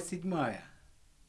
Глава 7.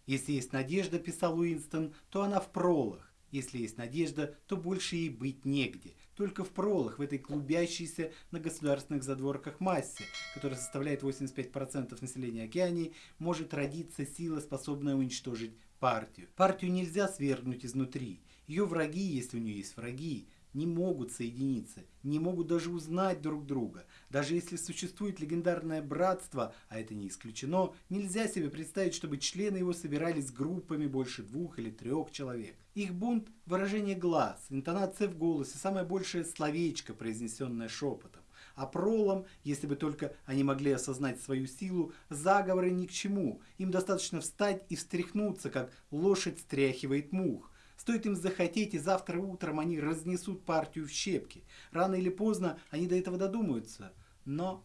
Если есть надежда, писал Уинстон, то она в пролах. Если есть надежда, то больше ей быть негде. Только в пролах, в этой клубящейся на государственных задворках массе, которая составляет 85% населения Океании, может родиться сила, способная уничтожить партию. Партию нельзя свергнуть изнутри. Ее враги, если у нее есть враги, не могут соединиться, не могут даже узнать друг друга. Даже если существует легендарное братство, а это не исключено, нельзя себе представить, чтобы члены его собирались группами больше двух или трех человек. Их бунт – выражение глаз, интонация в голосе, самое большее словечко, произнесенное шепотом. А пролом, если бы только они могли осознать свою силу, заговоры ни к чему. Им достаточно встать и встряхнуться, как лошадь стряхивает мух. Стоит им захотеть, и завтра утром они разнесут партию в щепки. Рано или поздно они до этого додумаются. Но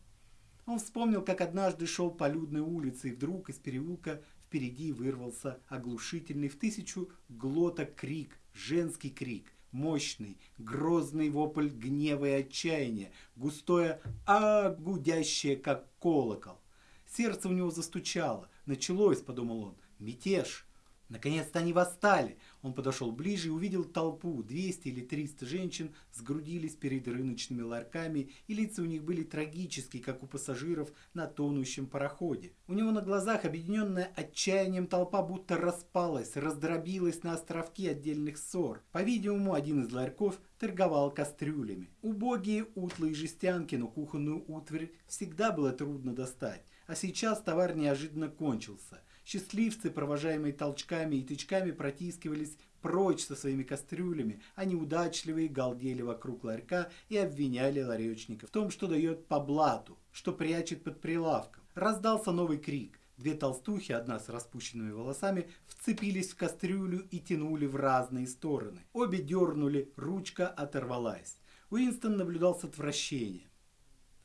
он вспомнил, как однажды шел по людной улице, и вдруг из переулка впереди вырвался оглушительный в тысячу глоток крик, женский крик. Мощный, грозный вопль гнева и отчаяния, густое «а», гудящее, как колокол. Сердце у него застучало. Началось, подумал он, мятеж. Наконец-то они восстали. Он подошел ближе и увидел толпу. 200 или 300 женщин сгрудились перед рыночными ларьками, и лица у них были трагические, как у пассажиров на тонущем пароходе. У него на глазах, объединенная отчаянием, толпа будто распалась, раздробилась на островки отдельных ссор. По-видимому, один из ларьков торговал кастрюлями. Убогие утлые жестянки, но кухонную утварь всегда было трудно достать. А сейчас товар неожиданно кончился. Счастливцы, провожаемые толчками и тычками, протискивались прочь со своими кастрюлями, а неудачливые галдели вокруг ларька и обвиняли ларечника в том, что дает по блату, что прячет под прилавком. Раздался новый крик. Две толстухи, одна с распущенными волосами, вцепились в кастрюлю и тянули в разные стороны. Обе дернули, ручка оторвалась. Уинстон наблюдал с отвращением.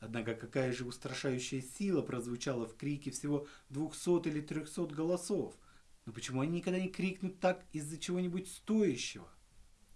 Однако какая же устрашающая сила прозвучала в крике всего двухсот или трехсот голосов. Но почему они никогда не крикнут так из-за чего-нибудь стоящего?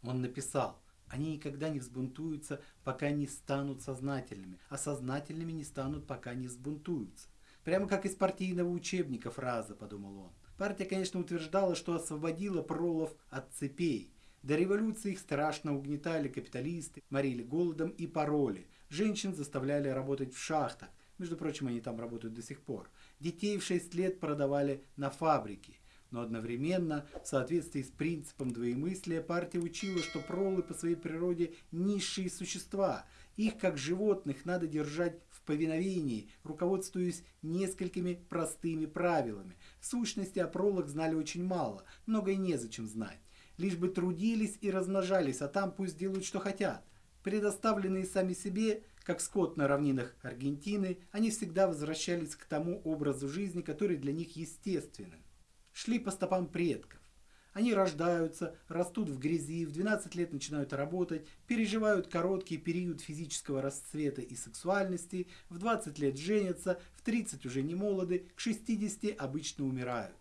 Он написал, они никогда не взбунтуются, пока не станут сознательными, а сознательными не станут, пока не взбунтуются. Прямо как из партийного учебника фраза, подумал он. Партия, конечно, утверждала, что освободила пролов от цепей. До революции их страшно угнетали капиталисты, морили голодом и пароли, Женщин заставляли работать в шахтах. Между прочим, они там работают до сих пор. Детей в 6 лет продавали на фабрике. Но одновременно, в соответствии с принципом двоемыслия, партия учила, что пролы по своей природе низшие существа. Их, как животных, надо держать в повиновении, руководствуясь несколькими простыми правилами. В сущности, о пролах знали очень мало, много и незачем знать. Лишь бы трудились и размножались, а там пусть делают, что хотят. Предоставленные сами себе, как скот на равнинах Аргентины, они всегда возвращались к тому образу жизни, который для них естественен. Шли по стопам предков. Они рождаются, растут в грязи, в 12 лет начинают работать, переживают короткий период физического расцвета и сексуальности, в 20 лет женятся, в 30 уже не молоды, к 60 обычно умирают.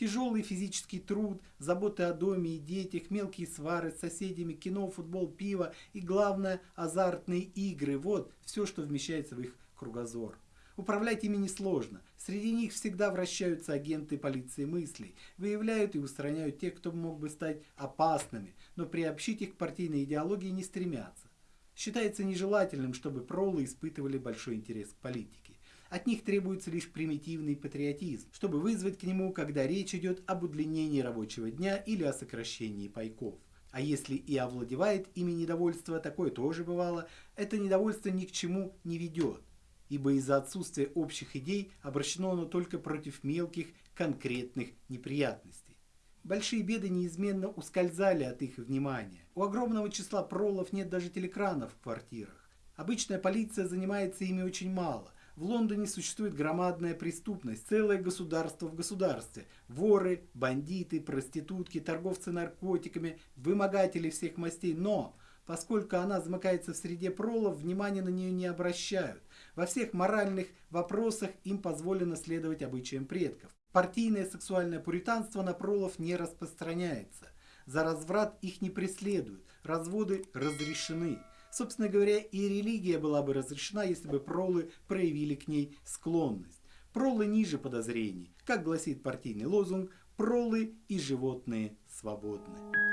Тяжелый физический труд, заботы о доме и детях, мелкие свары с соседями, кино, футбол, пиво и, главное, азартные игры – вот все, что вмещается в их кругозор. Управлять ими несложно. Среди них всегда вращаются агенты полиции мыслей, выявляют и устраняют тех, кто мог бы стать опасными, но приобщить их к партийной идеологии не стремятся. Считается нежелательным, чтобы пролы испытывали большой интерес к политике. От них требуется лишь примитивный патриотизм, чтобы вызвать к нему, когда речь идет об удлинении рабочего дня или о сокращении пайков. А если и овладевает ими недовольство, такое тоже бывало, это недовольство ни к чему не ведет, ибо из-за отсутствия общих идей обращено оно только против мелких конкретных неприятностей. Большие беды неизменно ускользали от их внимания. У огромного числа пролов нет даже телекранов в квартирах. Обычная полиция занимается ими очень мало, в Лондоне существует громадная преступность, целое государство в государстве. Воры, бандиты, проститутки, торговцы наркотиками, вымогатели всех мастей. Но, поскольку она замыкается в среде пролов, внимания на нее не обращают. Во всех моральных вопросах им позволено следовать обычаям предков. Партийное сексуальное пуританство на пролов не распространяется. За разврат их не преследуют, разводы разрешены. Собственно говоря, и религия была бы разрешена, если бы пролы проявили к ней склонность. Пролы ниже подозрений. Как гласит партийный лозунг, пролы и животные свободны.